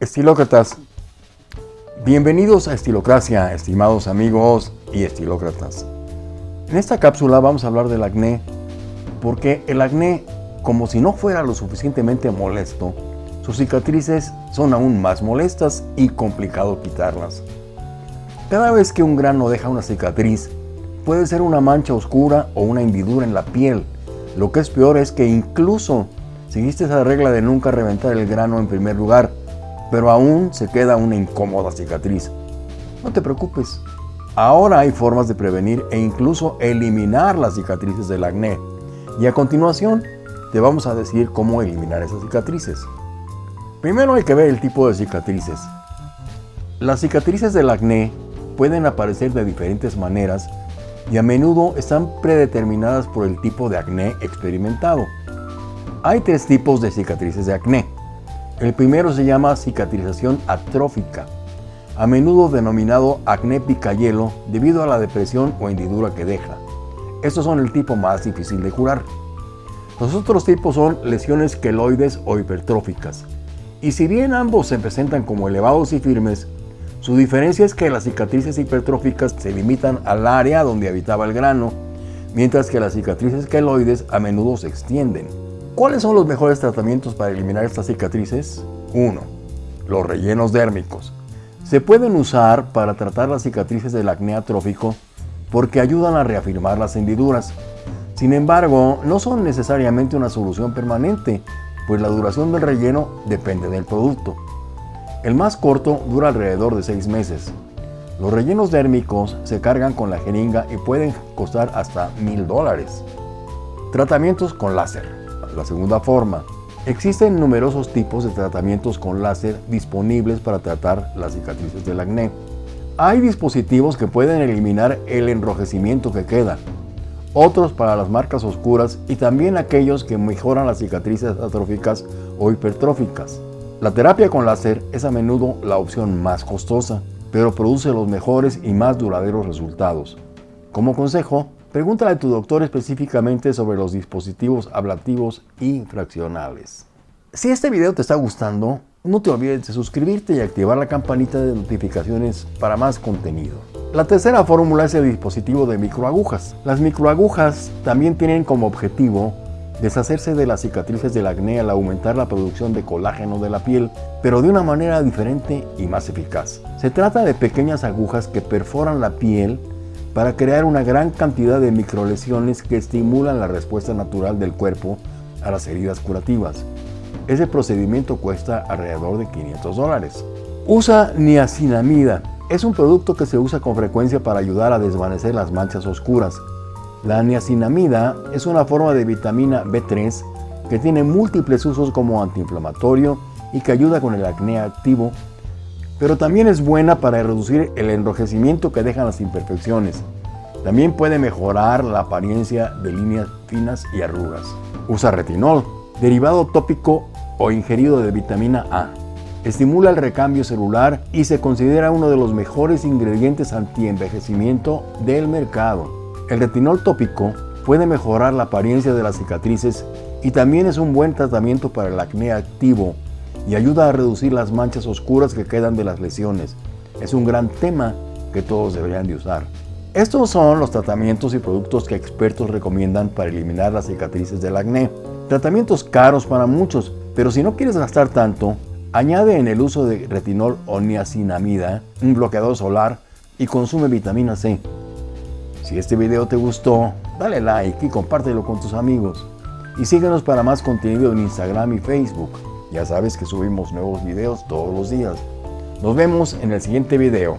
Estilócratas, bienvenidos a Estilocracia, estimados amigos y estilócratas. En esta cápsula vamos a hablar del acné, porque el acné, como si no fuera lo suficientemente molesto, sus cicatrices son aún más molestas y complicado quitarlas. Cada vez que un grano deja una cicatriz, puede ser una mancha oscura o una hendidura en la piel. Lo que es peor es que incluso seguiste esa regla de nunca reventar el grano en primer lugar, pero aún se queda una incómoda cicatriz. No te preocupes, ahora hay formas de prevenir e incluso eliminar las cicatrices del acné. Y a continuación te vamos a decir cómo eliminar esas cicatrices. Primero hay que ver el tipo de cicatrices. Las cicatrices del acné pueden aparecer de diferentes maneras y a menudo están predeterminadas por el tipo de acné experimentado. Hay tres tipos de cicatrices de acné. El primero se llama cicatrización atrófica, a menudo denominado acné picayelo debido a la depresión o hendidura que deja. Estos son el tipo más difícil de curar. Los otros tipos son lesiones queloides o hipertróficas. Y si bien ambos se presentan como elevados y firmes, su diferencia es que las cicatrices hipertróficas se limitan al área donde habitaba el grano, mientras que las cicatrices queloides a menudo se extienden. ¿Cuáles son los mejores tratamientos para eliminar estas cicatrices? 1. Los rellenos dérmicos. Se pueden usar para tratar las cicatrices del acné atrófico porque ayudan a reafirmar las hendiduras. Sin embargo, no son necesariamente una solución permanente, pues la duración del relleno depende del producto. El más corto dura alrededor de 6 meses. Los rellenos dérmicos se cargan con la jeringa y pueden costar hasta mil dólares. Tratamientos con láser. La segunda forma, existen numerosos tipos de tratamientos con láser disponibles para tratar las cicatrices del acné. Hay dispositivos que pueden eliminar el enrojecimiento que queda, otros para las marcas oscuras y también aquellos que mejoran las cicatrices atróficas o hipertróficas. La terapia con láser es a menudo la opción más costosa, pero produce los mejores y más duraderos resultados. Como consejo, Pregúntale a tu doctor específicamente sobre los dispositivos ablativos infraccionales. Si este video te está gustando, no te olvides de suscribirte y activar la campanita de notificaciones para más contenido. La tercera fórmula es el dispositivo de microagujas. Las microagujas también tienen como objetivo deshacerse de las cicatrices del acné al aumentar la producción de colágeno de la piel, pero de una manera diferente y más eficaz. Se trata de pequeñas agujas que perforan la piel para crear una gran cantidad de microlesiones que estimulan la respuesta natural del cuerpo a las heridas curativas. Ese procedimiento cuesta alrededor de 500 dólares. Usa niacinamida. Es un producto que se usa con frecuencia para ayudar a desvanecer las manchas oscuras. La niacinamida es una forma de vitamina B3 que tiene múltiples usos como antiinflamatorio y que ayuda con el acné activo pero también es buena para reducir el enrojecimiento que dejan las imperfecciones. También puede mejorar la apariencia de líneas finas y arrugas. Usa retinol, derivado tópico o ingerido de vitamina A. Estimula el recambio celular y se considera uno de los mejores ingredientes antienvejecimiento del mercado. El retinol tópico puede mejorar la apariencia de las cicatrices y también es un buen tratamiento para el acné activo y ayuda a reducir las manchas oscuras que quedan de las lesiones. Es un gran tema que todos deberían de usar. Estos son los tratamientos y productos que expertos recomiendan para eliminar las cicatrices del acné. Tratamientos caros para muchos, pero si no quieres gastar tanto, añade en el uso de retinol o niacinamida, un bloqueador solar y consume vitamina C. Si este video te gustó, dale like y compártelo con tus amigos. Y síguenos para más contenido en Instagram y Facebook. Ya sabes que subimos nuevos videos todos los días. Nos vemos en el siguiente video.